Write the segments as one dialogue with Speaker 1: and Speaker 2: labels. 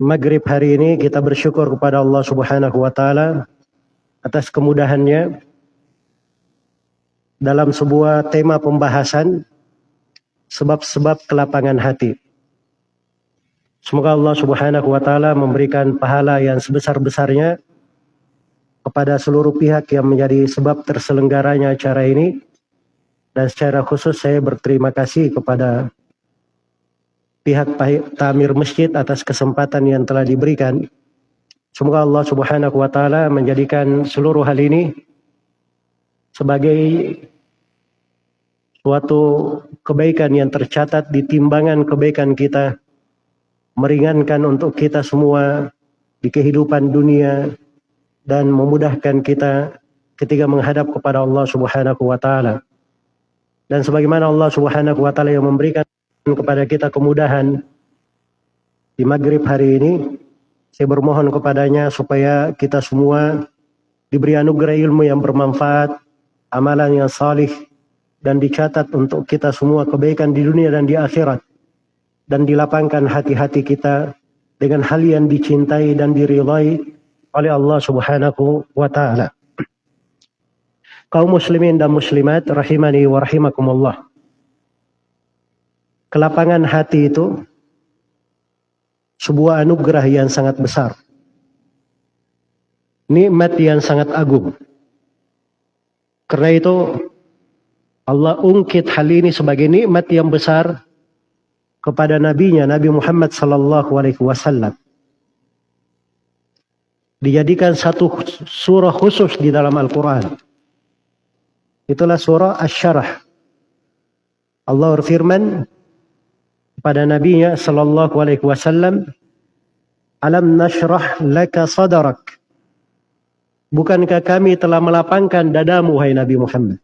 Speaker 1: maghrib hari ini kita bersyukur kepada Allah subhanahu wa ta'ala atas kemudahannya dalam sebuah tema pembahasan sebab-sebab kelapangan hati. Semoga Allah Subhanahu wa taala memberikan pahala yang sebesar-besarnya kepada seluruh pihak yang menjadi sebab terselenggaranya acara ini dan secara khusus saya berterima kasih kepada pihak Tamir Masjid atas kesempatan yang telah diberikan. Semoga Allah Subhanahu wa taala menjadikan seluruh hal ini sebagai suatu kebaikan yang tercatat di timbangan kebaikan kita meringankan untuk kita semua di kehidupan dunia dan memudahkan kita ketika menghadap kepada Allah Subhanahu wa taala. Dan sebagaimana Allah Subhanahu wa taala yang memberikan kepada kita kemudahan di maghrib hari ini, saya bermohon kepadanya supaya kita semua diberi anugerah ilmu yang bermanfaat, amalan yang salih, dan dicatat untuk kita semua kebaikan di dunia dan di akhirat dan dilapangkan hati-hati kita dengan hal yang dicintai dan diridhai oleh Allah Subhanahu wa taala. Kaum muslimin dan muslimat rahimani wa rahimakumullah. Kelapangan hati itu sebuah anugerah yang sangat besar. Nikmat yang sangat agung. Karena itu Allah ungkit hal ini sebagai nikmat yang besar kepada nabinya Nabi Muhammad sallallahu alaihi wasallam. Dijadikan satu surah khusus di dalam Al-Qur'an. Itulah surah Asy-Syarah. Allah berfirman kepada nabinya sallallahu alaihi wasallam, "Alam nashrah laka sadrak?" Bukankah kami telah melapangkan dadamu hai Nabi Muhammad?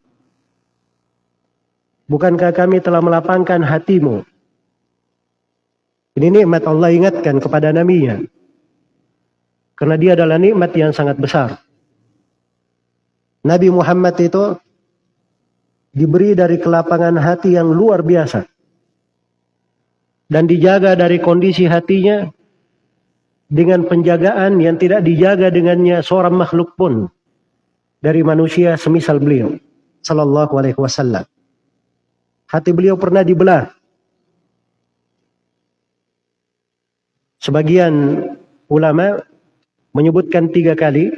Speaker 1: Bukankah kami telah melapangkan hatimu? Ini nikmat Allah ingatkan kepada nabinya. Karena dia adalah nikmat yang sangat besar. Nabi Muhammad itu diberi dari kelapangan hati yang luar biasa. Dan dijaga dari kondisi hatinya dengan penjagaan yang tidak dijaga dengannya seorang makhluk pun dari manusia semisal beliau sallallahu alaihi wasallam. Hati beliau pernah dibelah Sebagian ulama menyebutkan tiga kali.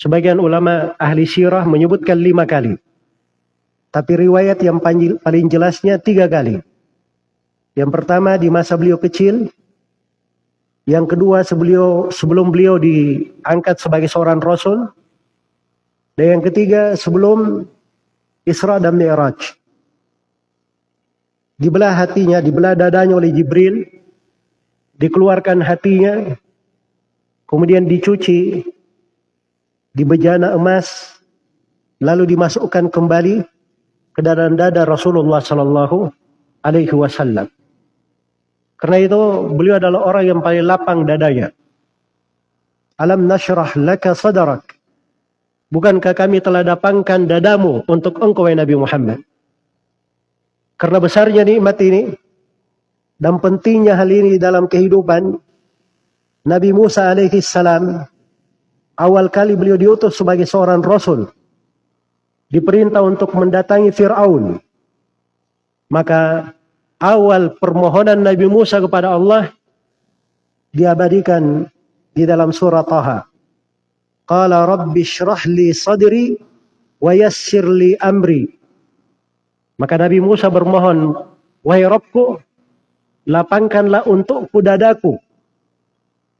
Speaker 1: Sebagian ulama ahli sirah menyebutkan lima kali. Tapi riwayat yang paling jelasnya tiga kali. Yang pertama di masa beliau kecil. Yang kedua sebelum, sebelum beliau diangkat sebagai seorang rasul. Dan yang ketiga sebelum Isra dan Mi'raj. Dibelah hatinya, dibelah dadanya oleh Jibril dikeluarkan hatinya, kemudian dicuci di bejana emas, lalu dimasukkan kembali ke dalam dada Rasulullah Sallallahu Alaihi Wasallam. Karena itu beliau adalah orang yang paling lapang dadanya. Alam nashrah laka sadarak. Bukankah kami telah dapangkan dadamu untuk engkau Nabi Muhammad? Karena besarnya nikmat ini, dan pentingnya hal ini dalam kehidupan Nabi Musa alaihi salam awal kali beliau diutus sebagai seorang rasul diperintah untuk mendatangi Firaun maka awal permohonan Nabi Musa kepada Allah diabadikan di dalam surah Taha qala rabbi shrah li sadri wa yassir li amri maka Nabi Musa bermohon wahai Rabbku lapangkanlah untukku dadaku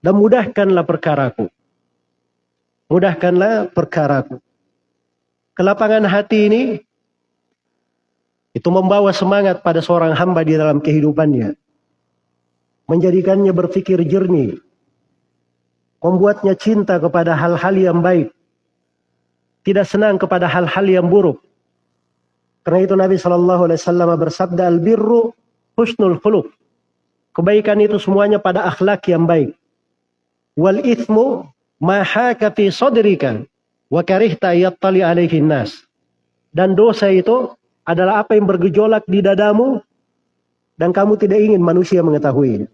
Speaker 1: dan mudahkanlah perkaraku. Mudahkanlah perkaraku. Kelapangan hati ini itu membawa semangat pada seorang hamba di dalam kehidupannya. Menjadikannya berpikir jernih. membuatnya cinta kepada hal-hal yang baik, tidak senang kepada hal-hal yang buruk. Karena itu Nabi Shallallahu Alaihi Wasallam bersabda al birru husnul khuluq. Kebaikan itu semuanya pada akhlak yang baik. Wal ithmu mahaka fi sadrika wa karihta yattali alaihi nas. Dan dosa itu adalah apa yang bergejolak di dadamu dan kamu tidak ingin manusia mengetahui.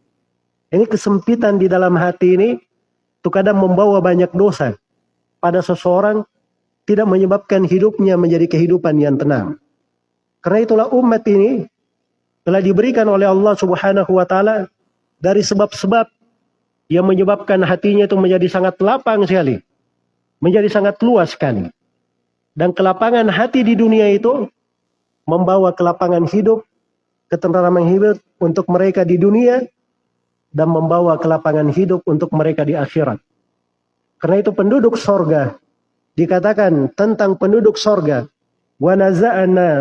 Speaker 1: Ini kesempitan di dalam hati ini itu kadang membawa banyak dosa pada seseorang tidak menyebabkan hidupnya menjadi kehidupan yang tenang. Karena itulah umat ini telah diberikan oleh Allah Subhanahu wa taala dari sebab-sebab yang menyebabkan hatinya itu menjadi sangat lapang sekali. Menjadi sangat luas sekali. Dan kelapangan hati di dunia itu membawa kelapangan hidup, ketentraman hidup untuk mereka di dunia dan membawa kelapangan hidup untuk mereka di akhirat. Karena itu penduduk sorga dikatakan tentang penduduk sorga wa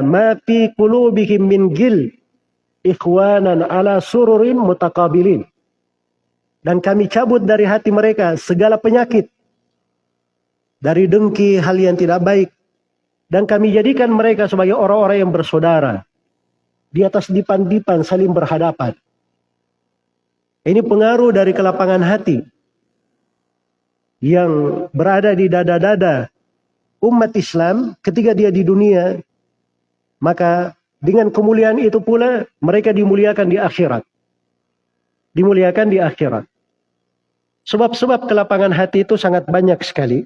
Speaker 1: ma fi qulubihim min gil ikhwanan ala sururin mutakabilin dan kami cabut dari hati mereka segala penyakit dari dengki hal yang tidak baik dan kami jadikan mereka sebagai orang-orang yang bersaudara di atas dipan-dipan saling berhadapan ini pengaruh dari kelapangan hati yang berada di dada-dada umat Islam ketika dia di dunia, maka dengan kemuliaan itu pula mereka dimuliakan di akhirat. Dimuliakan di akhirat. Sebab-sebab kelapangan hati itu sangat banyak sekali.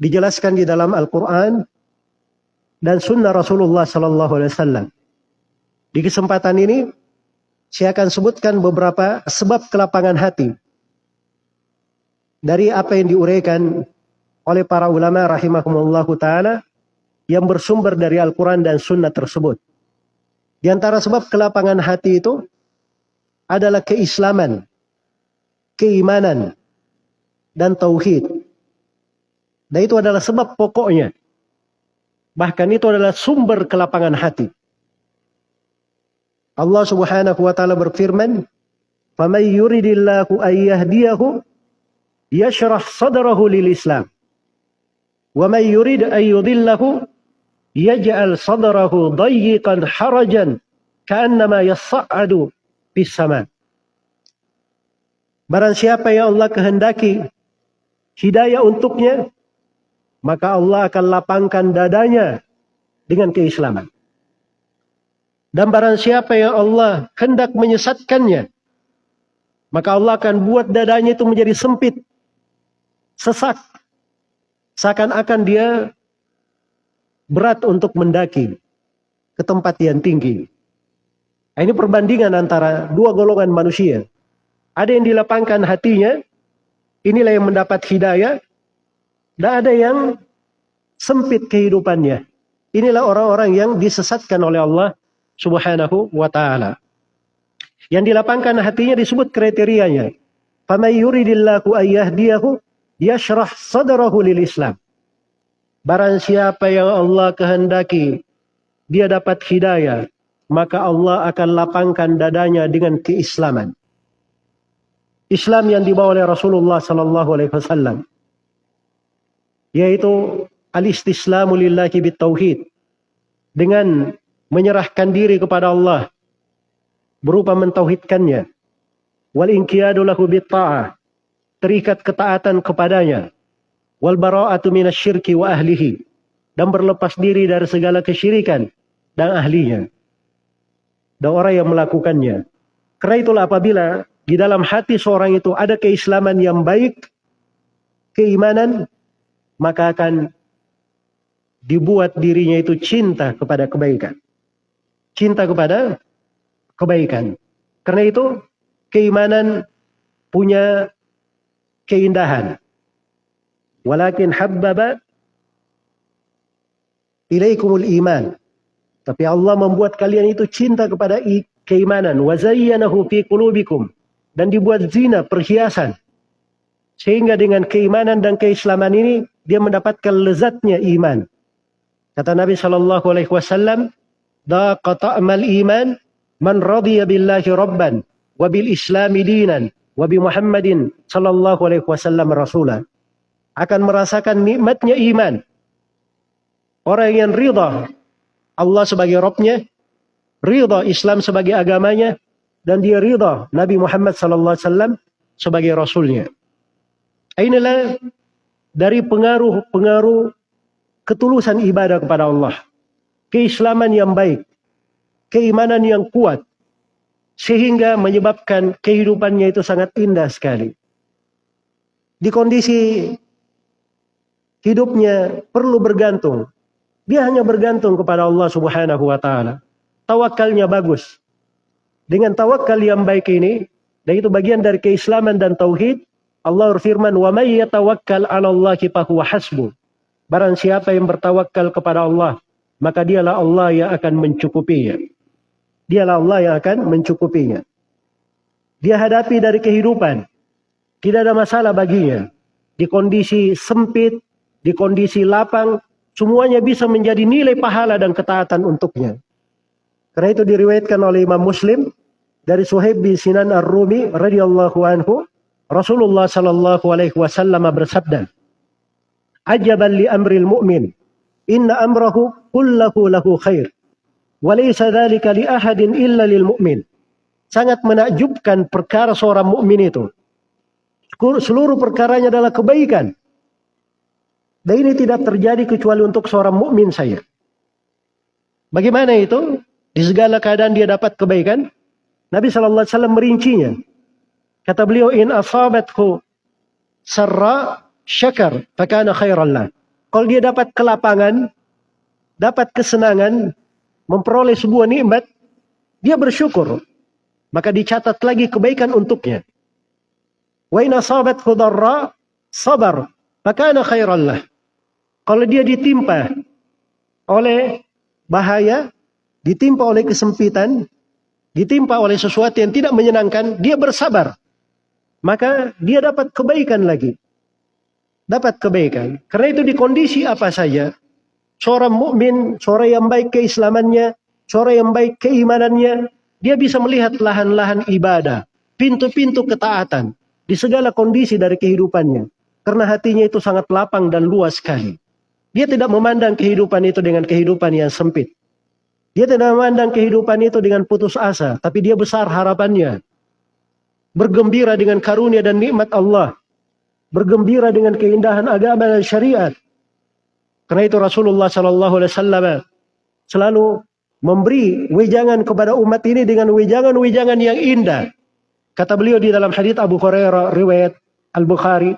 Speaker 1: Dijelaskan di dalam Al-Quran dan sunnah Rasulullah Sallallahu Alaihi Wasallam. Di kesempatan ini, saya akan sebutkan beberapa sebab kelapangan hati dari apa yang diuraikan oleh para ulama rahimahumullah taala yang bersumber dari Al-Quran dan Sunnah tersebut. Di antara sebab kelapangan hati itu adalah keislaman, keimanan, dan tauhid. Dan itu adalah sebab pokoknya. Bahkan itu adalah sumber kelapangan hati. Allah Subhanahu wa taala berfirman, "Faman yuridillahu an yahdiyahu yashrah sadrahu lil Islam. Wa man yurid an yudillahu yaj'al sadrahu dayyiqan harajan. Barang siapa yang Allah kehendaki hidayah untuknya, maka Allah akan lapangkan dadanya dengan keislaman. Dan barang siapa yang Allah hendak menyesatkannya, maka Allah akan buat dadanya itu menjadi sempit sesak. Seakan-akan dia berat untuk mendaki ke tempat yang tinggi. Nah, ini perbandingan antara dua golongan manusia. Ada yang dilapangkan hatinya, inilah yang mendapat hidayah, dan ada yang sempit kehidupannya. Inilah orang-orang yang disesatkan oleh Allah Subhanahu wa taala. Yang dilapangkan hatinya disebut kriterianya. Faman yuridillahu ayyahdiyahu yashrah sadrahu lil Islam. Barang siapa yang Allah kehendaki dia dapat hidayah, maka Allah akan lapangkan dadanya dengan keislaman. Islam yang dibawa oleh Rasulullah sallallahu alaihi wasallam yaitu al-istislamu lillahi bitauhid. Dengan menyerahkan diri kepada Allah berupa mentauhidkannya. Wal inqiyadu lahu bitta'ah terikat ketaatan kepadanya. Wal bara'atu minasyirki wa ahlihi dan berlepas diri dari segala kesyirikan dan ahlinya. Dan orang yang melakukannya. Karena itulah apabila di dalam hati seorang itu ada keislaman yang baik keimanan maka akan dibuat dirinya itu cinta kepada kebaikan cinta kepada kebaikan karena itu keimanan punya keindahan. Walakin habbaba ilaikumul iman. Tapi Allah membuat kalian itu cinta kepada keimanan. Wazayyanahu fi qulubikum. Dan dibuat zina, perhiasan. Sehingga dengan keimanan dan keislaman ini, dia mendapatkan lezatnya iman. Kata Nabi Shallallahu Alaihi Wasallam, "Daqa ta'mal iman man radiya billahi rabban wa bil islami dinan wa bi Muhammadin sallallahu alaihi wasallam rasulah akan merasakan nikmatnya iman. Orang yang ridha Allah sebagai Robnya, ridha Islam sebagai agamanya, dan dia ridha Nabi Muhammad sallallahu alaihi wasallam sebagai rasulnya. Inilah dari pengaruh-pengaruh ketulusan ibadah kepada Allah. Keislaman yang baik, keimanan yang kuat, sehingga menyebabkan kehidupannya itu sangat indah sekali. Di kondisi hidupnya perlu bergantung. Dia hanya bergantung kepada Allah Subhanahu wa taala. Tawakalnya bagus. Dengan tawakal yang baik ini, dan itu bagian dari keislaman dan tauhid, Allah berfirman, "Wa may yatawakkal 'ala Allahi fahuwa hasbu." Barang siapa yang bertawakal kepada Allah, maka dialah Allah yang akan mencukupinya. Dialah Allah yang akan mencukupinya. Dia hadapi dari kehidupan. Tidak ada masalah baginya. Di kondisi sempit, di kondisi lapang, semuanya bisa menjadi nilai pahala dan ketaatan untuknya. Karena itu diriwayatkan oleh Imam Muslim dari Suhaib bin Sinan Ar-Rumi radhiyallahu anhu, Rasulullah sallallahu alaihi wasallam bersabda, "Ajaban li amril mu'min, inna amrahu kullahu lahu khair." Walaysa dzalika li ahadin illa lil mu'min. Sangat menakjubkan perkara seorang mukmin itu. Seluruh perkaranya adalah kebaikan. Dan ini tidak terjadi kecuali untuk seorang mukmin saya. Bagaimana itu? Di segala keadaan dia dapat kebaikan. Nabi Shallallahu Alaihi Wasallam merincinya. Kata beliau, in asabatku sarra syakar, fakana khairallah. Kalau dia dapat kelapangan, dapat kesenangan, memperoleh sebuah nikmat, dia bersyukur. Maka dicatat lagi kebaikan untuknya. Wa in asabathu dharra sabar, maka ana khairan lah. Kalau dia ditimpa oleh bahaya, ditimpa oleh kesempitan, ditimpa oleh sesuatu yang tidak menyenangkan, dia bersabar. Maka dia dapat kebaikan lagi. Dapat kebaikan. Karena itu di kondisi apa saja, seorang mukmin, seorang yang baik keislamannya, seorang yang baik keimanannya, dia bisa melihat lahan-lahan ibadah, pintu-pintu ketaatan di segala kondisi dari kehidupannya. Karena hatinya itu sangat lapang dan luas sekali. Dia tidak memandang kehidupan itu dengan kehidupan yang sempit. Dia tidak memandang kehidupan itu dengan putus asa, tapi dia besar harapannya. Bergembira dengan karunia dan nikmat Allah. Bergembira dengan keindahan agama dan syariat. Karena itu Rasulullah Shallallahu Alaihi Wasallam selalu memberi wejangan kepada umat ini dengan wejangan-wejangan yang indah. Kata beliau di dalam hadits Abu Hurairah riwayat Al Bukhari,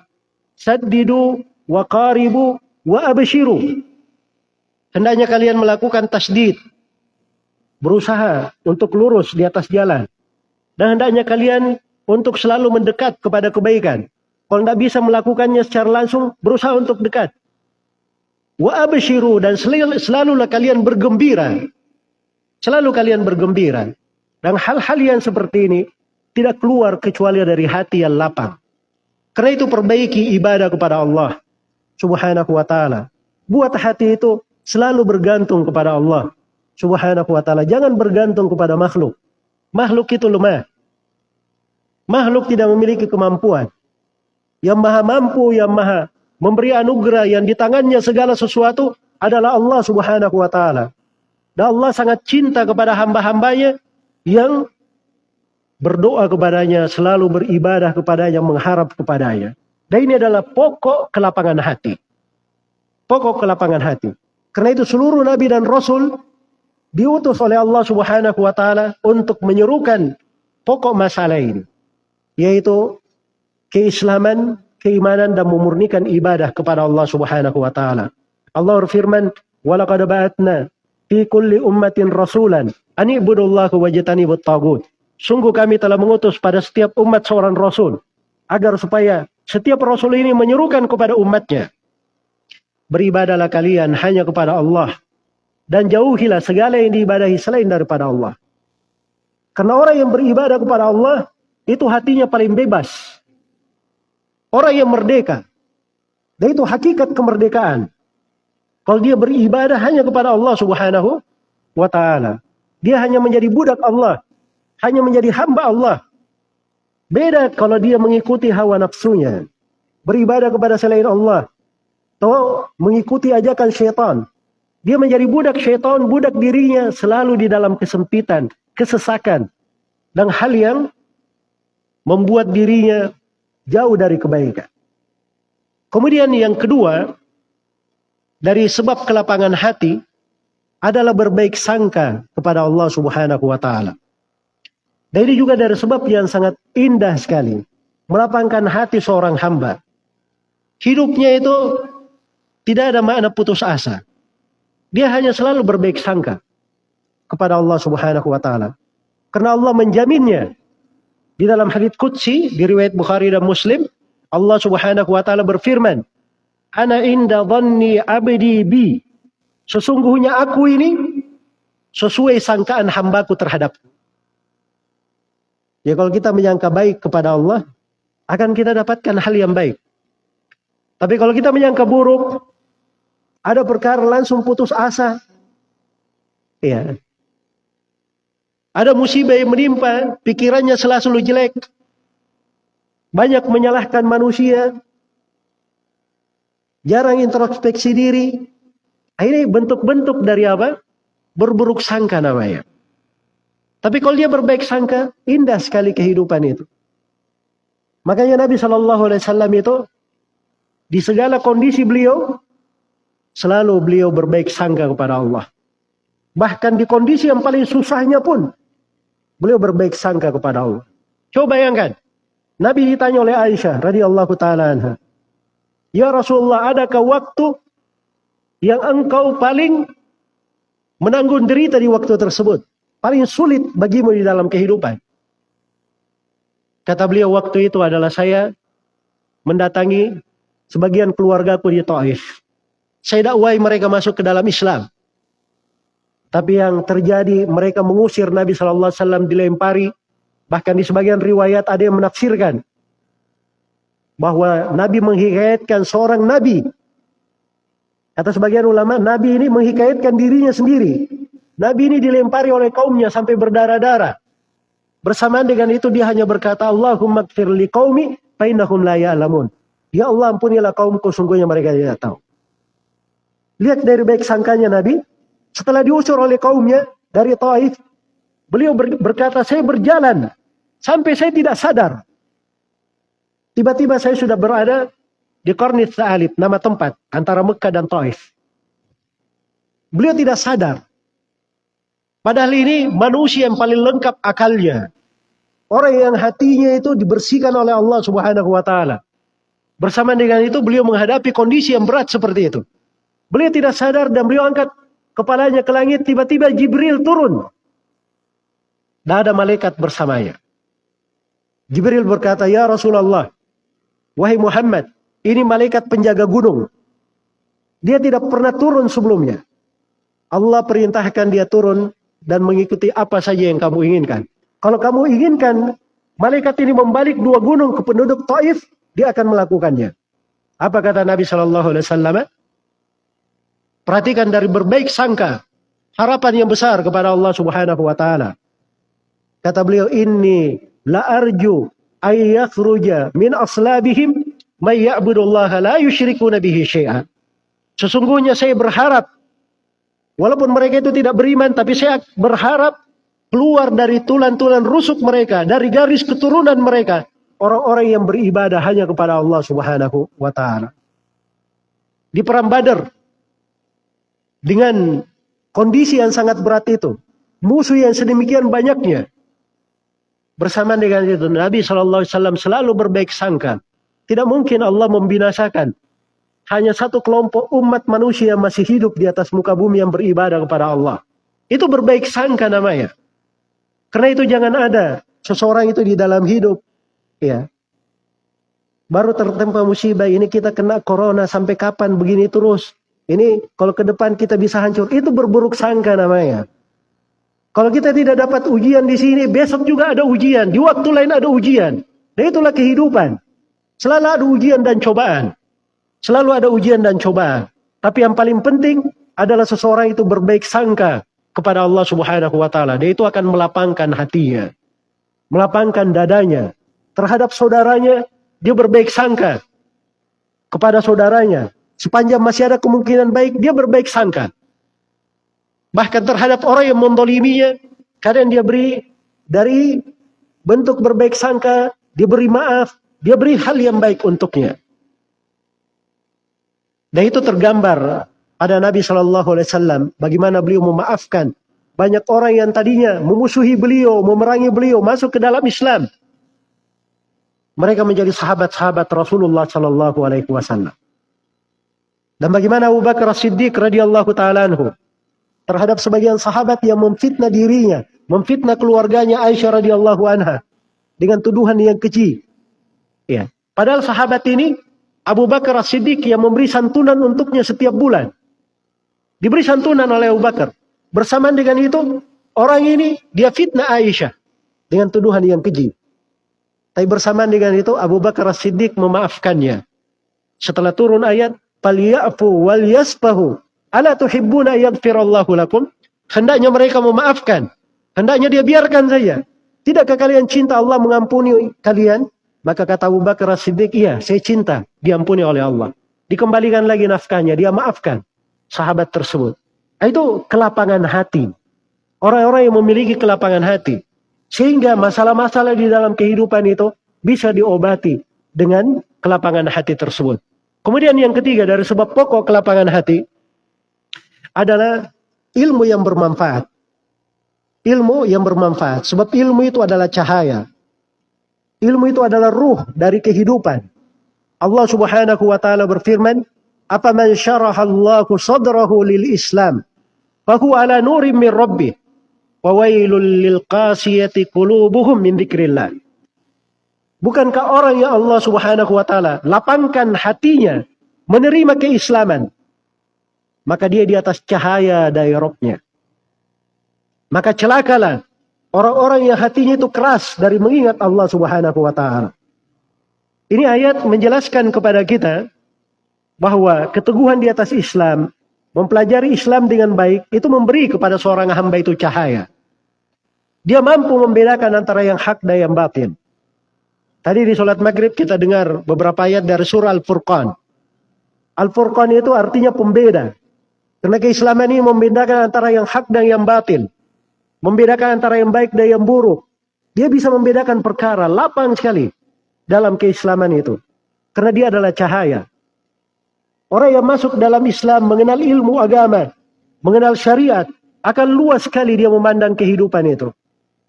Speaker 1: "Saddidu wa qaribu wa abshiru." Hendaknya kalian melakukan tasdid, berusaha untuk lurus di atas jalan. Dan hendaknya kalian untuk selalu mendekat kepada kebaikan. Kalau tidak bisa melakukannya secara langsung, berusaha untuk dekat. Wa abshiru dan selalu, selalulah kalian bergembira. Selalu kalian bergembira. Dan hal-hal yang seperti ini tidak keluar kecuali dari hati yang lapang. Karena itu perbaiki ibadah kepada Allah Subhanahu wa taala. Buat hati itu selalu bergantung kepada Allah Subhanahu wa taala. Jangan bergantung kepada makhluk. Makhluk itu lemah. Makhluk tidak memiliki kemampuan. Yang maha mampu, yang maha memberi anugerah yang di tangannya segala sesuatu adalah Allah Subhanahu wa taala. Dan Allah sangat cinta kepada hamba-hambanya yang berdoa kepadanya, selalu beribadah kepadanya, mengharap kepadanya. Dan ini adalah pokok kelapangan hati. Pokok kelapangan hati. Karena itu seluruh nabi dan rasul diutus oleh Allah Subhanahu wa taala untuk menyerukan pokok masalah ini, yaitu keislaman, keimanan dan memurnikan ibadah kepada Allah Subhanahu wa taala. Allah berfirman, "Wa laqad ba'atna fi kulli ummatin rasulan an ibudullaha wajtanibut tagut." Sungguh kami telah mengutus pada setiap umat seorang rasul agar supaya setiap rasul ini menyerukan kepada umatnya beribadalah kalian hanya kepada Allah dan jauhilah segala yang diibadahi selain daripada Allah. Karena orang yang beribadah kepada Allah itu hatinya paling bebas. Orang yang merdeka. Dan itu hakikat kemerdekaan. Kalau dia beribadah hanya kepada Allah subhanahu wa ta'ala. Dia hanya menjadi budak Allah. Hanya menjadi hamba Allah. Beda kalau dia mengikuti hawa nafsunya. Beribadah kepada selain Allah. Atau mengikuti ajakan syaitan. Dia menjadi budak syaitan, budak dirinya selalu di dalam kesempitan, kesesakan. Dan hal yang membuat dirinya jauh dari kebaikan. Kemudian yang kedua, dari sebab kelapangan hati adalah berbaik sangka kepada Allah Subhanahu wa taala. Dan ini juga dari sebab yang sangat indah sekali. Melapangkan hati seorang hamba. Hidupnya itu tidak ada makna putus asa. Dia hanya selalu berbaik sangka kepada Allah Subhanahu wa taala. Karena Allah menjaminnya. Di dalam hadits qudsi di riwayat Bukhari dan Muslim, Allah Subhanahu wa taala berfirman, Ana inda dhanni abdi bi. Sesungguhnya aku ini sesuai sangkaan hambaku terhadapku. Ya kalau kita menyangka baik kepada Allah, akan kita dapatkan hal yang baik. Tapi kalau kita menyangka buruk, ada perkara langsung putus asa. Ya. Ada musibah yang menimpa, pikirannya selalu jelek. Banyak menyalahkan manusia, jarang introspeksi diri. Ini bentuk-bentuk dari apa? Berburuk sangka namanya. Tapi kalau dia berbaik sangka, indah sekali kehidupan itu. Makanya Nabi Shallallahu Alaihi Wasallam itu di segala kondisi beliau selalu beliau berbaik sangka kepada Allah. Bahkan di kondisi yang paling susahnya pun beliau berbaik sangka kepada Allah. Coba bayangkan, Nabi ditanya oleh Aisyah radhiyallahu taala anha, Ya Rasulullah, adakah waktu yang engkau paling menanggung derita di waktu tersebut? Paling sulit bagimu di dalam kehidupan. Kata beliau waktu itu adalah saya mendatangi sebagian keluargaku di Taif. Saya dakwai mereka masuk ke dalam Islam. Tapi yang terjadi mereka mengusir Nabi Shallallahu Alaihi Wasallam dilempari. Bahkan di sebagian riwayat ada yang menafsirkan bahwa Nabi menghikayatkan seorang Nabi. Kata sebagian ulama, Nabi ini menghikayatkan dirinya sendiri. Nabi ini dilempari oleh kaumnya sampai berdarah-darah. Bersamaan dengan itu dia hanya berkata, Allahumma kfir li qaumi fainahum la ya'lamun. Ya Allah ampunilah kaumku sungguhnya mereka tidak tahu. Lihat dari baik sangkanya Nabi. Setelah diusir oleh kaumnya dari Taif. Beliau berkata, saya berjalan. Sampai saya tidak sadar. Tiba-tiba saya sudah berada di Kornit Sa'alib, nama tempat antara Mekah dan Taif. Beliau tidak sadar. Padahal ini manusia yang paling lengkap akalnya. Orang yang hatinya itu dibersihkan oleh Allah Subhanahu wa taala. Bersama dengan itu beliau menghadapi kondisi yang berat seperti itu. Beliau tidak sadar dan beliau angkat kepalanya ke langit, tiba-tiba Jibril turun. Dan ada malaikat bersamanya. Jibril berkata, "Ya Rasulullah, Wahai Muhammad, ini malaikat penjaga gunung. Dia tidak pernah turun sebelumnya. Allah perintahkan dia turun dan mengikuti apa saja yang kamu inginkan. Kalau kamu inginkan malaikat ini membalik dua gunung ke penduduk Taif, dia akan melakukannya. Apa kata Nabi Shallallahu Alaihi Wasallam? Perhatikan dari berbaik sangka, harapan yang besar kepada Allah Subhanahu Wa Taala. Kata beliau, ini la arju ayyakhruja min aslabihim may ya'budullaha la yusyrikuna bihi syai'an. Sesungguhnya saya berharap walaupun mereka itu tidak beriman tapi saya berharap keluar dari tulan-tulan rusuk mereka, dari garis keturunan mereka, orang-orang yang beribadah hanya kepada Allah Subhanahu wa taala. Di perang Badar dengan kondisi yang sangat berat itu, musuh yang sedemikian banyaknya, Bersama dengan itu Nabi SAW selalu berbaik sangka. Tidak mungkin Allah membinasakan. Hanya satu kelompok umat manusia yang masih hidup di atas muka bumi yang beribadah kepada Allah. Itu berbaik sangka namanya. Karena itu jangan ada seseorang itu di dalam hidup. Ya. Baru tertempa musibah ini kita kena corona sampai kapan begini terus. Ini kalau ke depan kita bisa hancur. Itu berburuk sangka namanya. Kalau kita tidak dapat ujian di sini, besok juga ada ujian. Di waktu lain ada ujian. Dan itulah kehidupan. Selalu ada ujian dan cobaan. Selalu ada ujian dan cobaan. Tapi yang paling penting adalah seseorang itu berbaik sangka kepada Allah Subhanahu wa taala. Dia itu akan melapangkan hatinya. Melapangkan dadanya. terhadap saudaranya, dia berbaik sangka kepada saudaranya. Sepanjang masih ada kemungkinan baik, dia berbaik sangka. Bahkan terhadap orang yang mendoliminya, kadang dia beri dari bentuk berbaik sangka, dia beri maaf, dia beri hal yang baik untuknya. Dan itu tergambar pada Nabi Shallallahu Alaihi Wasallam bagaimana beliau memaafkan banyak orang yang tadinya memusuhi beliau, memerangi beliau masuk ke dalam Islam. Mereka menjadi sahabat-sahabat Rasulullah Shallallahu Alaihi Wasallam. Dan bagaimana Abu Bakar Siddiq radhiyallahu taala terhadap sebagian sahabat yang memfitnah dirinya, memfitnah keluarganya Aisyah radhiyallahu anha dengan tuduhan yang keji. Ya. Padahal sahabat ini Abu Bakar As-Siddiq yang memberi santunan untuknya setiap bulan. Diberi santunan oleh Abu Bakar. Bersamaan dengan itu, orang ini dia fitnah Aisyah dengan tuduhan yang keji. Tapi bersamaan dengan itu Abu Bakar As-Siddiq memaafkannya. Setelah turun ayat, "Falyafu wal yasfahu Ala tuhibbuna yaghfirallahu lakum? Hendaknya mereka memaafkan. Hendaknya dia biarkan saja. Tidakkah kalian cinta Allah mengampuni kalian? Maka kata Abu Bakar Siddiq, iya saya cinta diampuni oleh Allah. Dikembalikan lagi nafkahnya, dia maafkan sahabat tersebut. Nah, itu kelapangan hati. Orang-orang yang memiliki kelapangan hati. Sehingga masalah-masalah di dalam kehidupan itu bisa diobati dengan kelapangan hati tersebut. Kemudian yang ketiga dari sebab pokok kelapangan hati adalah ilmu yang bermanfaat. Ilmu yang bermanfaat. Sebab ilmu itu adalah cahaya. Ilmu itu adalah ruh dari kehidupan. Allah subhanahu wa ta'ala berfirman, Apa man syarahallahu sadrahu lil Islam, fahu ala nurim min rabbih, wa wailul lil qasiyati qulubuhum min dzikrillah. Bukankah orang yang Allah subhanahu wa ta'ala lapangkan hatinya menerima keislaman, maka dia di atas cahaya dari robnya. Maka celakalah orang-orang yang hatinya itu keras dari mengingat Allah Subhanahu wa taala. Ini ayat menjelaskan kepada kita bahwa keteguhan di atas Islam, mempelajari Islam dengan baik itu memberi kepada seorang hamba itu cahaya. Dia mampu membedakan antara yang hak dan yang batin. Tadi di sholat maghrib kita dengar beberapa ayat dari surah Al-Furqan. Al-Furqan itu artinya pembeda. Karena keislaman ini membedakan antara yang hak dan yang batil. Membedakan antara yang baik dan yang buruk. Dia bisa membedakan perkara lapang sekali dalam keislaman itu. Karena dia adalah cahaya. Orang yang masuk dalam Islam mengenal ilmu agama, mengenal syariat, akan luas sekali dia memandang kehidupan itu.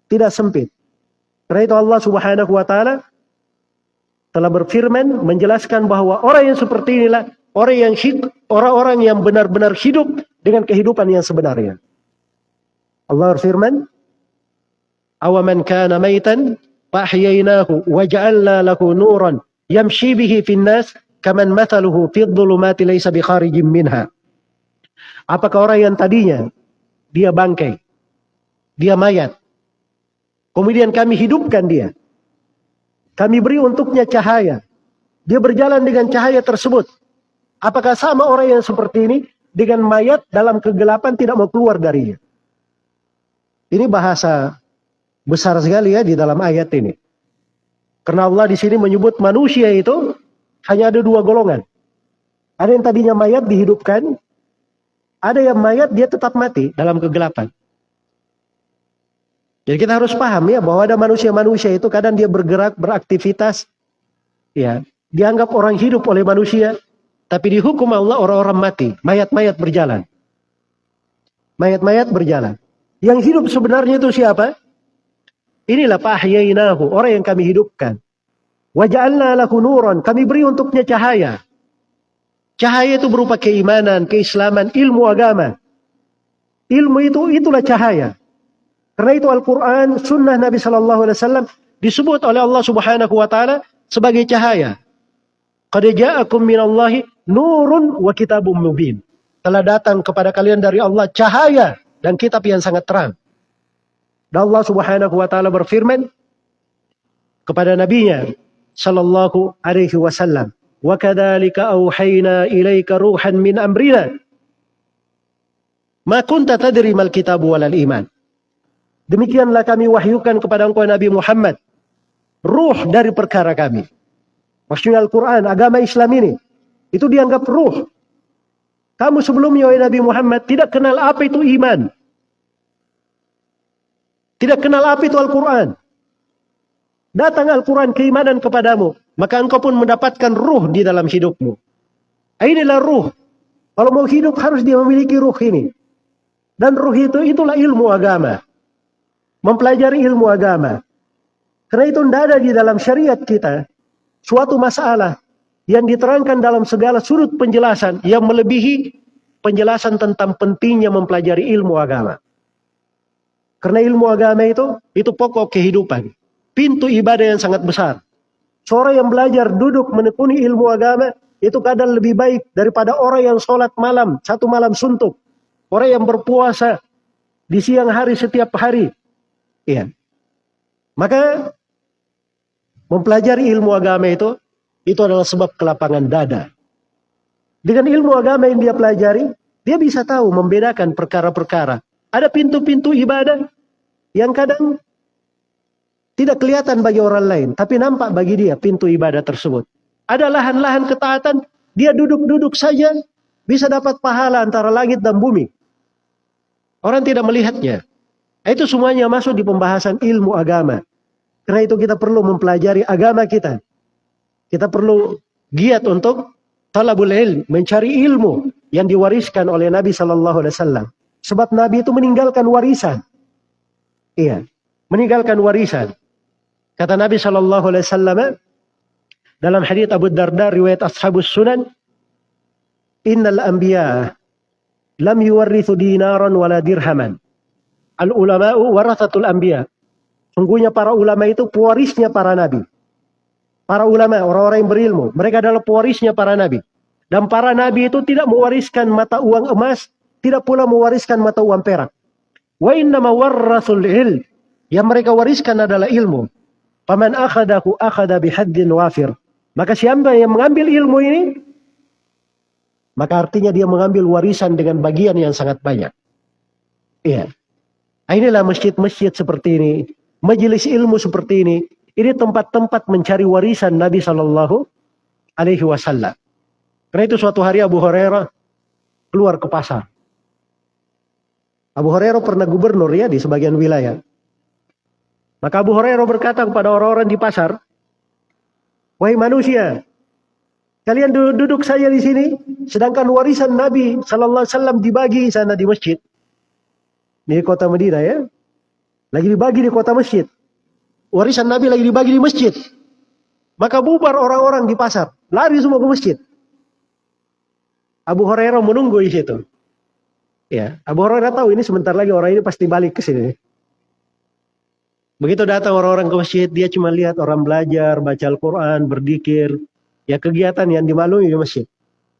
Speaker 1: Tidak sempit. Karena itu Allah Subhanahu wa taala telah berfirman menjelaskan bahwa orang yang seperti inilah orang yang orang-orang yang benar-benar hidup dengan kehidupan yang sebenarnya. Allah berfirman, "Awaman kana maitan fahyainahu wa ja'alna lahu nuran yamshi bihi fin nas kaman mathaluhu fi dhulumati laysa bi kharijin minha." Apakah orang yang tadinya dia bangkai, dia mayat, kemudian kami hidupkan dia. Kami beri untuknya cahaya. Dia berjalan dengan cahaya tersebut. Apakah sama orang yang seperti ini dengan mayat dalam kegelapan tidak mau keluar darinya? Ini bahasa besar sekali ya di dalam ayat ini. Karena Allah di sini menyebut manusia itu hanya ada dua golongan. Ada yang tadinya mayat dihidupkan, ada yang mayat dia tetap mati dalam kegelapan. Jadi kita harus paham ya bahwa ada manusia-manusia itu kadang dia bergerak, beraktivitas, ya dianggap orang hidup oleh manusia, tapi dihukum Allah orang-orang mati. Mayat-mayat berjalan. Mayat-mayat berjalan. Yang hidup sebenarnya itu siapa? Inilah fahyainahu. Orang yang kami hidupkan. Waja'alna lahu nuran. Kami beri untuknya cahaya. Cahaya itu berupa keimanan, keislaman, ilmu agama. Ilmu itu itulah cahaya. Karena itu Al-Quran, sunnah Nabi Sallallahu Alaihi Wasallam disebut oleh Allah Subhanahu Wa Taala sebagai cahaya. Qad ja'akum minallahi nurun wa kitabum mubin. Telah datang kepada kalian dari Allah cahaya dan kitab yang sangat terang. Dan Allah Subhanahu wa taala berfirman kepada nabinya sallallahu alaihi wasallam, "Wa kadzalika auhayna ilaika ruhan min amrina." Ma kunta tadri mal kitab wal iman. Demikianlah kami wahyukan kepada engkau Nabi Muhammad ruh dari perkara kami. Maksudnya Al-Quran, agama Islam ini. Itu dianggap ruh. Kamu sebelumnya, Nabi Muhammad, tidak kenal apa itu iman. Tidak kenal apa itu Al-Quran. Datang Al-Quran keimanan kepadamu. Maka engkau pun mendapatkan ruh di dalam hidupmu. Inilah ruh. Kalau mau hidup harus dia memiliki ruh ini. Dan ruh itu itulah ilmu agama. Mempelajari ilmu agama. Karena itu tidak ada di dalam syariat kita suatu masalah yang diterangkan dalam segala sudut penjelasan yang melebihi penjelasan tentang pentingnya mempelajari ilmu agama. Karena ilmu agama itu itu pokok kehidupan. Pintu ibadah yang sangat besar. Seorang yang belajar duduk menekuni ilmu agama itu kadang lebih baik daripada orang yang sholat malam, satu malam suntuk. Orang yang berpuasa di siang hari setiap hari. Iya. Maka Mempelajari ilmu agama itu, itu adalah sebab kelapangan dada. Dengan ilmu agama yang dia pelajari, dia bisa tahu membedakan perkara-perkara. Ada pintu-pintu ibadah yang kadang tidak kelihatan bagi orang lain, tapi nampak bagi dia pintu ibadah tersebut. Ada lahan-lahan ketaatan, dia duduk-duduk saja bisa dapat pahala antara langit dan bumi. Orang tidak melihatnya. Itu semuanya masuk di pembahasan ilmu agama. Karena itu kita perlu mempelajari agama kita. Kita perlu giat untuk talabul ilm, mencari ilmu yang diwariskan oleh Nabi Shallallahu Alaihi Wasallam. Sebab Nabi itu meninggalkan warisan. Iya, meninggalkan warisan. Kata Nabi Shallallahu Alaihi Wasallam dalam hadits Abu Darda riwayat Ashabus Sunan, Innal anbiya lam yuwarrithu dinaran wala dirhaman. Al ulama'u warathatul anbiya. Sungguhnya para ulama itu pewarisnya para nabi. Para ulama, orang-orang yang berilmu. Mereka adalah pewarisnya para nabi. Dan para nabi itu tidak mewariskan mata uang emas. Tidak pula mewariskan mata uang perak. Wa innama warrasul il. Yang mereka wariskan adalah ilmu. Paman akhadahu akhada bihaddin wafir. Maka siapa yang mengambil ilmu ini, maka artinya dia mengambil warisan dengan bagian yang sangat banyak. Iya. Inilah masjid-masjid seperti ini majelis ilmu seperti ini, ini tempat-tempat mencari warisan Nabi Shallallahu Alaihi Wasallam. Karena itu suatu hari Abu Hurairah keluar ke pasar. Abu Hurairah pernah gubernur ya di sebagian wilayah. Maka Abu Hurairah berkata kepada orang-orang di pasar, Wahai manusia, kalian duduk, duduk saja di sini, sedangkan warisan Nabi Shallallahu Alaihi Wasallam dibagi sana di masjid. Di kota Madinah ya. Lagi dibagi di kota masjid. Warisan Nabi lagi dibagi di masjid. Maka bubar orang-orang di pasar. Lari semua ke masjid. Abu Hurairah menunggu di situ. Ya, Abu Hurairah tahu ini sebentar lagi orang ini pasti balik ke sini. Begitu datang orang-orang ke masjid, dia cuma lihat orang belajar, baca Al-Quran, berdikir. Ya kegiatan yang dimaklumi di masjid.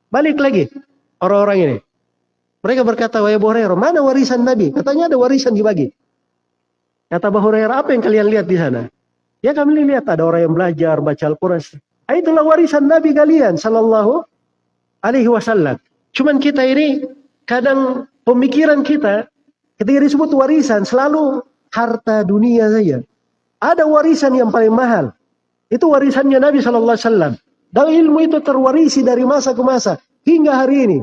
Speaker 1: Balik lagi orang-orang ini. Mereka berkata, wahai Abu Hurairah, mana warisan Nabi? Katanya ada warisan dibagi. Kata Abu Hurairah, apa yang kalian lihat di sana? Ya kami lihat ada orang yang belajar baca Al-Quran. Ah, itulah warisan Nabi kalian, Sallallahu Alaihi Wasallam. Cuman kita ini kadang pemikiran kita ketika disebut warisan selalu harta dunia saja. Ada warisan yang paling mahal. Itu warisannya Nabi Sallallahu Alaihi Wasallam. Dan ilmu itu terwarisi dari masa ke masa hingga hari ini.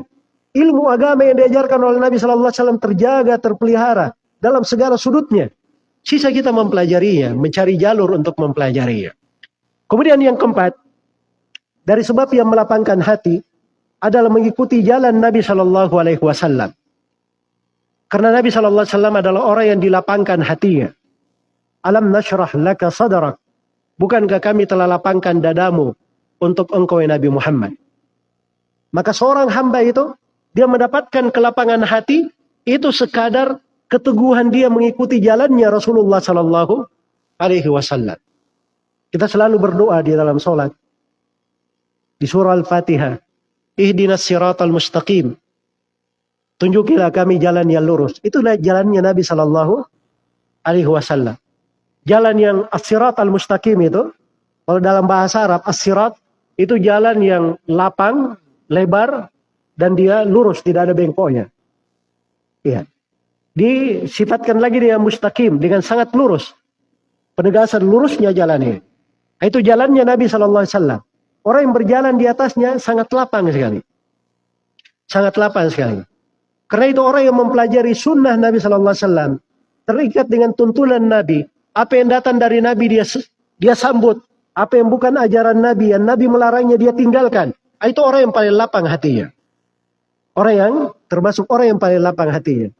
Speaker 1: Ilmu agama yang diajarkan oleh Nabi Sallallahu Alaihi Wasallam terjaga, terpelihara dalam segala sudutnya. Sisa kita mempelajarinya, mencari jalur untuk mempelajarinya. Kemudian yang keempat, dari sebab yang melapangkan hati adalah mengikuti jalan Nabi Shallallahu Alaihi Wasallam. Karena Nabi Shallallahu Alaihi Wasallam adalah orang yang dilapangkan hatinya. Alam nashrah laka sadarak. Bukankah kami telah lapangkan dadamu untuk engkau ya Nabi Muhammad? Maka seorang hamba itu, dia mendapatkan kelapangan hati, itu sekadar keteguhan dia mengikuti jalannya Rasulullah Sallallahu Alaihi Wasallam. Kita selalu berdoa di dalam sholat. Di surah Al-Fatihah. Ihdinas siratal mustaqim. Tunjukilah kami jalan yang lurus. Itulah jalannya Nabi Sallallahu Alaihi Wasallam. Jalan yang as-sirat al-mustaqim itu, kalau dalam bahasa Arab, as-sirat itu jalan yang lapang, lebar, dan dia lurus, tidak ada bengkoknya. Iya disifatkan lagi dengan mustaqim dengan sangat lurus. Penegasan lurusnya jalan ini. Itu jalannya Nabi Shallallahu Alaihi Wasallam. Orang yang berjalan di atasnya sangat lapang sekali. Sangat lapang sekali. Karena itu orang yang mempelajari sunnah Nabi Shallallahu Alaihi Wasallam terikat dengan tuntunan Nabi. Apa yang datang dari Nabi dia dia sambut. Apa yang bukan ajaran Nabi, yang Nabi melarangnya dia tinggalkan. Itu orang yang paling lapang hatinya. Orang yang termasuk orang yang paling lapang hatinya.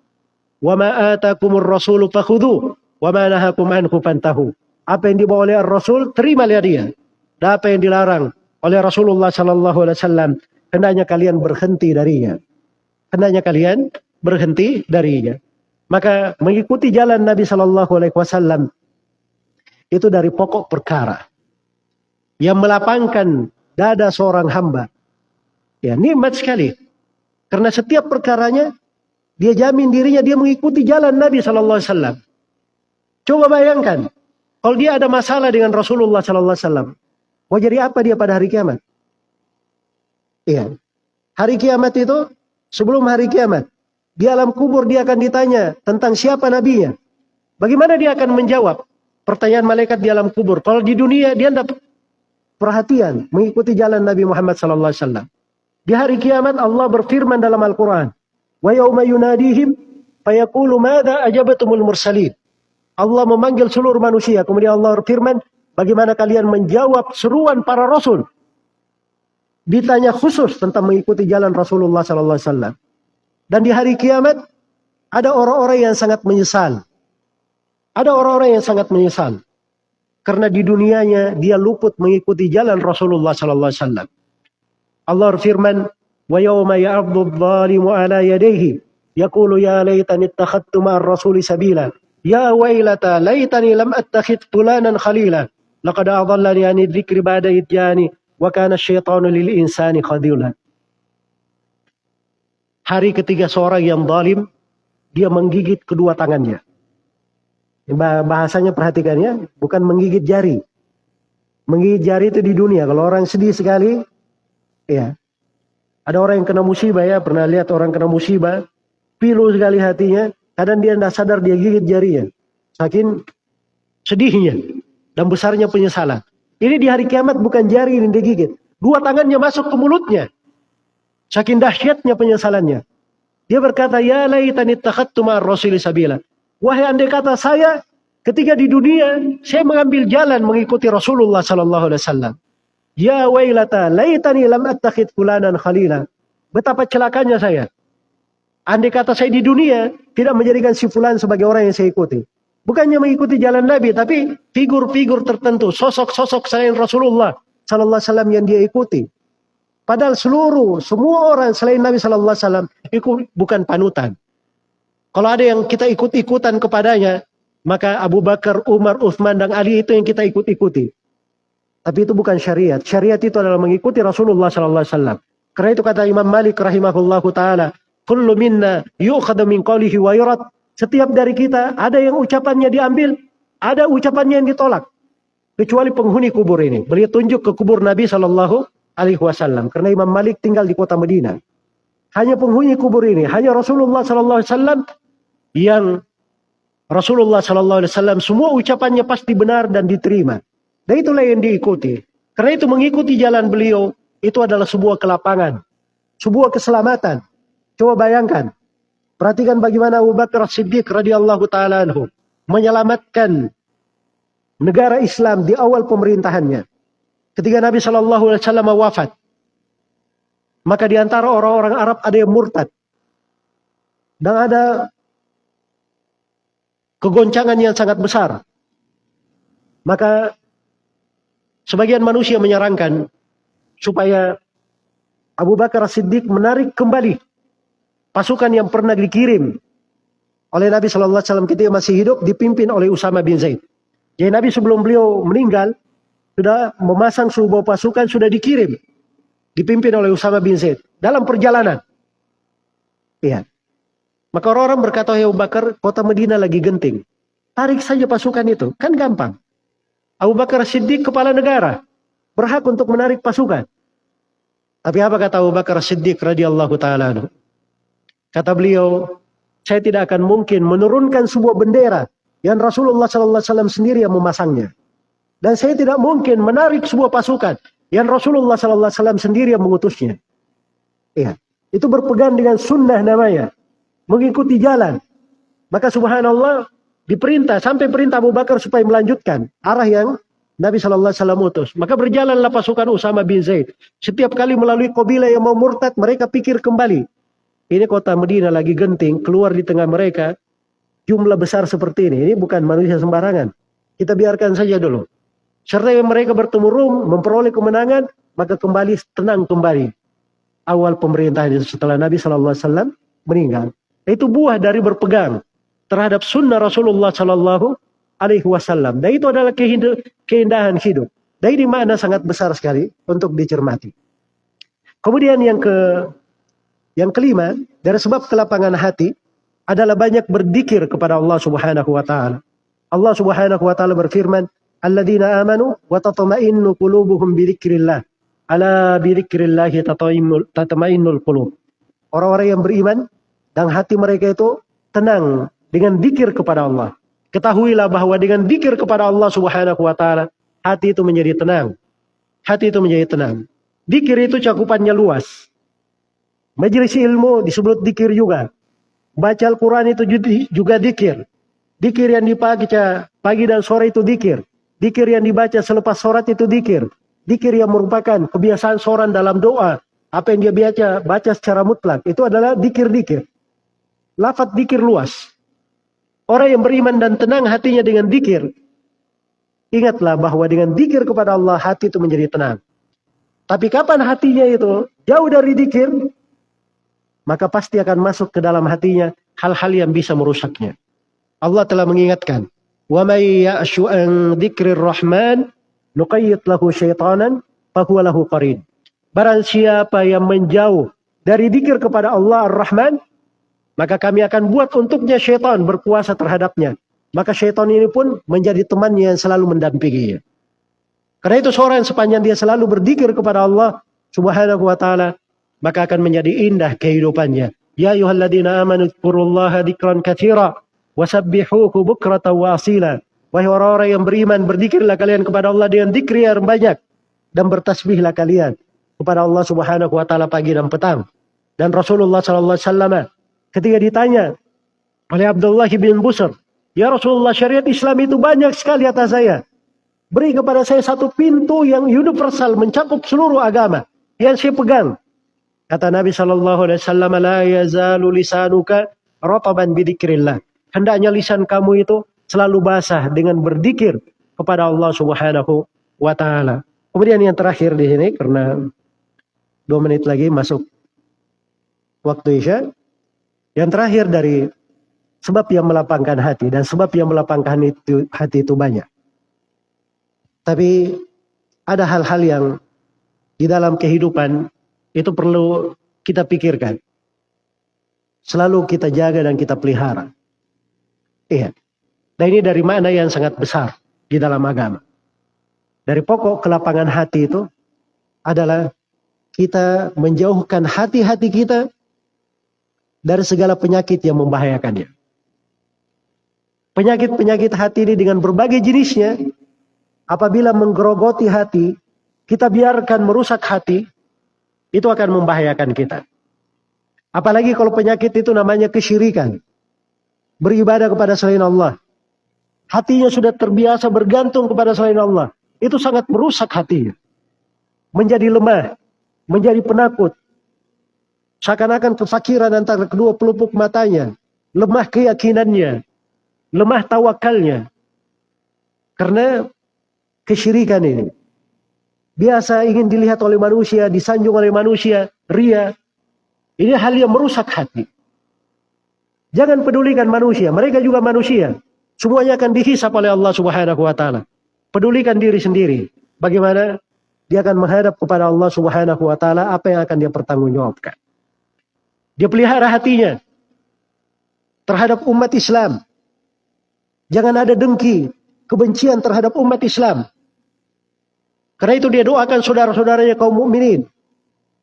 Speaker 1: Wa ma atakumur rasulu fakhudhu wa ma nahakum anhu fantahu. Apa yang dibawa oleh Rasul, terimalah dia. Dan apa yang dilarang oleh Rasulullah sallallahu alaihi wasallam, hendaknya kalian berhenti darinya. Hendaknya kalian berhenti darinya. Maka mengikuti jalan Nabi sallallahu alaihi wasallam itu dari pokok perkara yang melapangkan dada seorang hamba. Ya, nikmat sekali. Karena setiap perkaranya dia jamin dirinya dia mengikuti jalan Nabi sallallahu alaihi wasallam. Coba bayangkan, kalau dia ada masalah dengan Rasulullah sallallahu alaihi wasallam, mau jadi apa dia pada hari kiamat? Iya. Hari kiamat itu sebelum hari kiamat, di alam kubur dia akan ditanya tentang siapa nabinya. Bagaimana dia akan menjawab pertanyaan malaikat di alam kubur? Kalau di dunia dia tidak perhatian mengikuti jalan Nabi Muhammad sallallahu alaihi wasallam. Di hari kiamat Allah berfirman dalam Al-Quran. Wa yawma fayaqulu madha ajabatumul mursalin. Allah memanggil seluruh manusia. Kemudian Allah berfirman, bagaimana kalian menjawab seruan para rasul. Ditanya khusus tentang mengikuti jalan Rasulullah wasallam. Dan di hari kiamat ada orang-orang yang sangat menyesal. Ada orang-orang yang sangat menyesal. Karena di dunianya dia luput mengikuti jalan Rasulullah sallallahu alaihi wasallam. Allah berfirman, "Wa yawma ya'addu adh-dhalimu 'ala yadayhi yaqulu ya laitani ittakhadtu ma'ar rasuli sabila." Ya wailata laitani lam attakhid fulanan khalila. Laqad adallani 'ani dzikri ba'da idjani wa kana asyaitanu lil insani khadula. Hari ketiga seorang yang zalim dia menggigit kedua tangannya. Bahasanya perhatikan ya, bukan menggigit jari. Menggigit jari itu di dunia. Kalau orang sedih sekali, Ya. Ada orang yang kena musibah ya, pernah lihat orang kena musibah, pilu sekali hatinya, kadang dia tidak sadar dia gigit jarinya. Saking sedihnya dan besarnya penyesalan. Ini di hari kiamat bukan jari yang digigit. Dua tangannya masuk ke mulutnya. Saking dahsyatnya penyesalannya. Dia berkata, Ya laitani takhattu ma'ar rasuli sabila. Wahai andai kata saya ketika di dunia, saya mengambil jalan mengikuti Rasulullah sallallahu alaihi wasallam. Ya wailata laitani lam attakhid fulanan khalila. Betapa celakanya saya. Andai kata saya di dunia tidak menjadikan si fulan sebagai orang yang saya ikuti. Bukannya mengikuti jalan Nabi, tapi figur-figur tertentu, sosok-sosok selain Rasulullah Sallallahu Alaihi Wasallam yang dia ikuti. Padahal seluruh, semua orang selain Nabi Sallallahu Alaihi Wasallam itu bukan panutan. Kalau ada yang kita ikut-ikutan kepadanya, maka Abu Bakar, Umar, Uthman, dan Ali itu yang kita ikut-ikuti. Tapi itu bukan syariat. Syariat itu adalah mengikuti Rasulullah sallallahu alaihi wasallam. Karena itu kata Imam Malik rahimahullahu taala, "Kullu minna yu'khadhu min qawlihi wa yurad." Setiap dari kita ada yang ucapannya diambil, ada ucapannya yang ditolak. Kecuali penghuni kubur ini. Beliau tunjuk ke kubur Nabi sallallahu alaihi wasallam karena Imam Malik tinggal di kota Madinah. Hanya penghuni kubur ini, hanya Rasulullah sallallahu alaihi wasallam yang Rasulullah sallallahu alaihi wasallam semua ucapannya pasti benar dan diterima. Dan itulah yang diikuti. Karena itu mengikuti jalan beliau itu adalah sebuah kelapangan. Sebuah keselamatan. Coba bayangkan. Perhatikan bagaimana Abu Bakar Siddiq radhiyallahu taala anhu menyelamatkan negara Islam di awal pemerintahannya. Ketika Nabi wasallam wafat, maka di antara orang-orang Arab ada yang murtad. Dan ada kegoncangan yang sangat besar. Maka Sebagian manusia menyarankan supaya Abu Bakar Siddiq menarik kembali pasukan yang pernah dikirim oleh Nabi Shallallahu Alaihi Wasallam ketika masih hidup dipimpin oleh Usama bin Zaid. Jadi Nabi sebelum beliau meninggal sudah memasang sebuah pasukan sudah dikirim dipimpin oleh Usama bin Zaid dalam perjalanan. Iya. Maka orang-orang berkata, Abu Bakar, kota Medina lagi genting. Tarik saja pasukan itu, kan gampang. Abu Bakar Siddiq kepala negara. Berhak untuk menarik pasukan. Tapi apa kata Abu Bakar Siddiq radhiyallahu taala Kata beliau, saya tidak akan mungkin menurunkan sebuah bendera yang Rasulullah sallallahu alaihi wasallam sendiri yang memasangnya. Dan saya tidak mungkin menarik sebuah pasukan yang Rasulullah sallallahu alaihi wasallam sendiri yang mengutusnya. Iya. Itu berpegang dengan sunnah namanya. Mengikuti jalan. Maka subhanallah diperintah sampai perintah Abu Bakar supaya melanjutkan arah yang Nabi Shallallahu Alaihi Wasallam utus. Maka berjalanlah pasukan Usama bin Zaid. Setiap kali melalui kabilah yang mau murtad, mereka pikir kembali. Ini kota Medina lagi genting, keluar di tengah mereka. Jumlah besar seperti ini. Ini bukan manusia sembarangan. Kita biarkan saja dulu. Serta mereka bertemu Rum, memperoleh kemenangan, maka kembali tenang kembali. Awal pemerintahan setelah Nabi Shallallahu Alaihi Wasallam meninggal. Itu buah dari berpegang terhadap sunnah Rasulullah Shallallahu Alaihi Wasallam. Dan itu adalah keindahan hidup. Dan ini makna sangat besar sekali untuk dicermati. Kemudian yang ke yang kelima dari sebab kelapangan hati adalah banyak berzikir kepada Allah Subhanahu wa taala. Allah Subhanahu wa taala berfirman, alladzina amanu wa tatma'innu qulubuhum bi. Ala bi dzikrillah tatma'innul qulub. Orang-orang yang beriman dan hati mereka itu tenang dengan zikir kepada Allah. Ketahuilah bahwa dengan zikir kepada Allah Subhanahu wa taala, hati itu menjadi tenang. Hati itu menjadi tenang. Zikir itu cakupannya luas. Majelis ilmu disebut zikir juga. Baca Al-Quran itu juga zikir. Zikir yang dipakai pagi dan sore itu zikir. Dikir yang dibaca selepas sholat itu dikir. Dikir yang merupakan kebiasaan seorang dalam doa. Apa yang dia baca, baca secara mutlak. Itu adalah dikir-dikir. Lafat dikir luas. Orang yang beriman dan tenang hatinya dengan dikir. Ingatlah bahwa dengan dikir kepada Allah hati itu menjadi tenang. Tapi kapan hatinya itu jauh dari dikir, maka pasti akan masuk ke dalam hatinya hal-hal yang bisa merusaknya. Allah telah mengingatkan, وَمَيْ يَأْشُعَنْ ya'shu an نُقَيِّتْ rahman شَيْطَانًا فَهُوَ لَهُ fahuwa. Barang siapa yang menjauh dari dikir kepada Allah Ar-Rahman, maka kami akan buat untuknya syaitan berkuasa terhadapnya. Maka syaitan ini pun menjadi temannya yang selalu mendampinginya. Karena itu seorang sepanjang dia selalu berzikir kepada Allah subhanahu wa ta'ala, maka akan menjadi indah kehidupannya. Ya ayuhalladzina amanu dzkurullaha dzikran katsira Wasabbihuhu wa asila. Wahai orang-orang yang beriman, berzikirlah kalian kepada Allah dengan zikir yang banyak. Dan bertasbihlah kalian kepada Allah subhanahu wa ta'ala pagi dan petang. Dan Rasulullah sallallahu alaihi wasallam ketika ditanya oleh Abdullah bin Busr, Ya Rasulullah syariat Islam itu banyak sekali atas saya. Beri kepada saya satu pintu yang universal mencakup seluruh agama yang saya pegang. Kata Nabi Shallallahu Alaihi Wasallam, la yazalu lisanuka rotaban bidikrillah hendaknya lisan kamu itu selalu basah dengan berzikir kepada Allah Subhanahu wa taala. Kemudian yang terakhir di sini karena dua menit lagi masuk waktu Isya. Yang terakhir dari sebab yang melapangkan hati dan sebab yang melapangkan itu, hati itu banyak. Tapi ada hal-hal yang di dalam kehidupan itu perlu kita pikirkan. Selalu kita jaga dan kita pelihara. Iya. Dan ini dari mana yang sangat besar di dalam agama. Dari pokok kelapangan hati itu adalah kita menjauhkan hati-hati kita dari segala penyakit yang membahayakannya. Penyakit-penyakit hati ini dengan berbagai jenisnya, apabila menggerogoti hati, kita biarkan merusak hati, itu akan membahayakan kita. Apalagi kalau penyakit itu namanya kesyirikan beribadah kepada selain Allah. Hatinya sudah terbiasa bergantung kepada selain Allah. Itu sangat merusak hatinya. Menjadi lemah. Menjadi penakut. Seakan-akan kefakiran antara kedua pelupuk matanya. Lemah keyakinannya. Lemah tawakalnya. Karena kesyirikan ini. Biasa ingin dilihat oleh manusia, disanjung oleh manusia, ria. Ini hal yang merusak hati. Jangan pedulikan manusia, mereka juga manusia. Semuanya akan dihisap oleh Allah Subhanahu wa taala. Pedulikan diri sendiri. Bagaimana dia akan menghadap kepada Allah Subhanahu wa taala apa yang akan dia pertanggungjawabkan. Dia pelihara hatinya terhadap umat Islam. Jangan ada dengki, kebencian terhadap umat Islam. Karena itu dia doakan saudara-saudaranya kaum mukminin.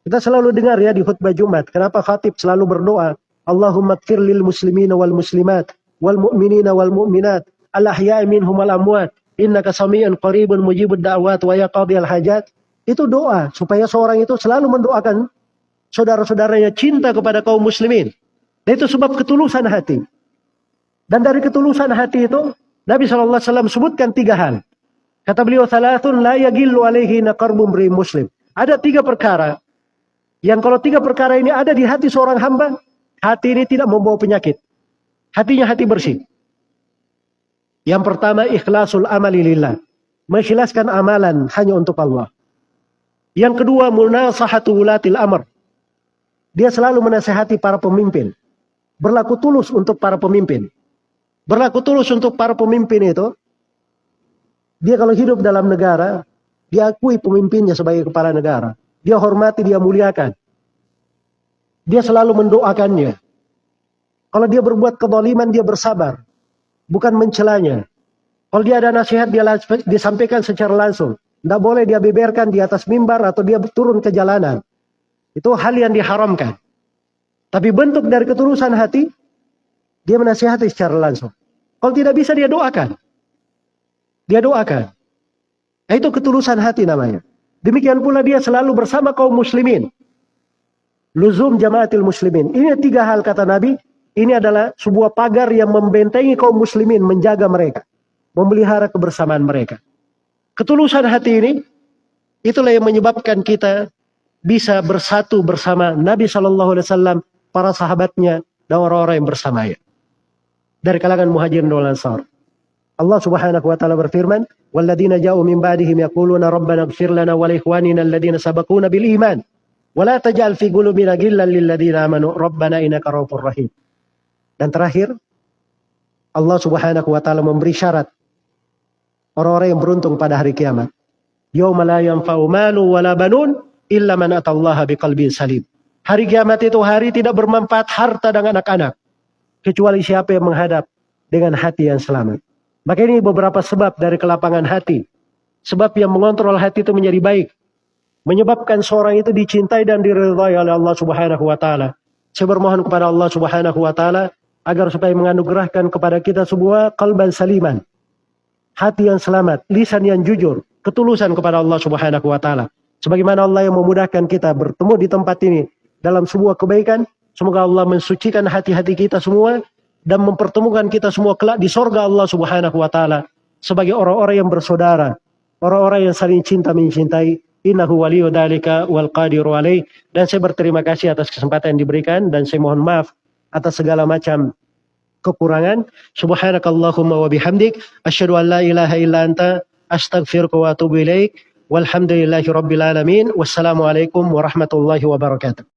Speaker 1: Kita selalu dengar ya di khutbah Jumat, kenapa khatib selalu berdoa Allahumma kfir lil muslimina wal muslimat wal mu'minina wal mu'minat al ahya'i minhum wal amwat innaka sami'un qaribun mujibud da'wat wa yaqdiyal hajat. Itu doa supaya seorang itu selalu mendoakan saudara-saudaranya cinta kepada kaum muslimin. Dan itu sebab ketulusan hati. Dan dari ketulusan hati itu Nabi SAW sebutkan tiga hal. Kata beliau, Salatun la yagillu alaihi naqarbum muslim. Ada tiga perkara. Yang kalau tiga perkara ini ada di hati seorang hamba, hati ini tidak membawa penyakit. Hatinya hati bersih. Yang pertama, ikhlasul amali lillah. Mengikhlaskan amalan hanya untuk Allah. Yang kedua, munasahatu ulatil amr. Dia selalu menasehati para pemimpin. Berlaku tulus untuk para pemimpin. Berlaku tulus untuk para pemimpin itu. Dia kalau hidup dalam negara, dia akui pemimpinnya sebagai kepala negara. Dia hormati, dia muliakan. Dia selalu mendoakannya. Kalau dia berbuat kedoliman, dia bersabar. Bukan mencelanya. Kalau dia ada nasihat, dia disampaikan secara langsung. Tidak boleh dia beberkan di atas mimbar atau dia turun ke jalanan. Itu hal yang diharamkan. Tapi bentuk dari ketulusan hati, dia menasihati secara langsung. Kalau tidak bisa dia doakan. Dia doakan. Nah, itu ketulusan hati namanya. Demikian pula dia selalu bersama kaum muslimin. Luzum jamaatil muslimin. Ini tiga hal kata Nabi. Ini adalah sebuah pagar yang membentengi kaum muslimin. Menjaga mereka. Memelihara kebersamaan mereka. Ketulusan hati ini. Itulah yang menyebabkan kita bisa bersatu bersama Nabi Shallallahu Alaihi Wasallam, para sahabatnya, dan orang-orang yang bersamanya dari kalangan muhajirin dan ansar. Allah Subhanahu wa taala berfirman, "Walladzina ja'u min ba'dihim yaquluna rabbana ighfir lana wa li ikhwanina alladziina sabaquna bil iman wa taj'al fi qulubina ghillan lil ladzina amanu rabbana innaka ra'ufur rahim." Dan terakhir, Allah Subhanahu wa taala memberi syarat orang-orang yang beruntung pada hari kiamat. Yauma la yanfa'u malu wala banun illa man atallaha biqalbin salim. Hari kiamat itu hari tidak bermanfaat harta dan anak-anak kecuali siapa yang menghadap dengan hati yang selamat. Maka ini beberapa sebab dari kelapangan hati. Sebab yang mengontrol hati itu menjadi baik. Menyebabkan seorang itu dicintai dan diridhai oleh Allah Subhanahu wa taala. Saya bermohon kepada Allah Subhanahu wa taala agar supaya menganugerahkan kepada kita semua kalban saliman. Hati yang selamat, lisan yang jujur, ketulusan kepada Allah Subhanahu wa taala. Sebagaimana Allah yang memudahkan kita bertemu di tempat ini dalam sebuah kebaikan, Semoga Allah mensucikan hati-hati kita semua dan mempertemukan kita semua kelak di sorga Allah Subhanahu wa taala sebagai orang-orang yang bersaudara, orang-orang yang saling cinta mencintai. Innahu waliyu dalika wal qadiru alaih. Dan saya berterima kasih atas kesempatan yang diberikan dan saya mohon maaf atas segala macam kekurangan. Subhanakallahumma wa bihamdik asyhadu an la ilaha illa anta astaghfiruka wa atubu ilaik. والحمد لله رب العالمين والسلام عليكم ورحمة الله وبركاته.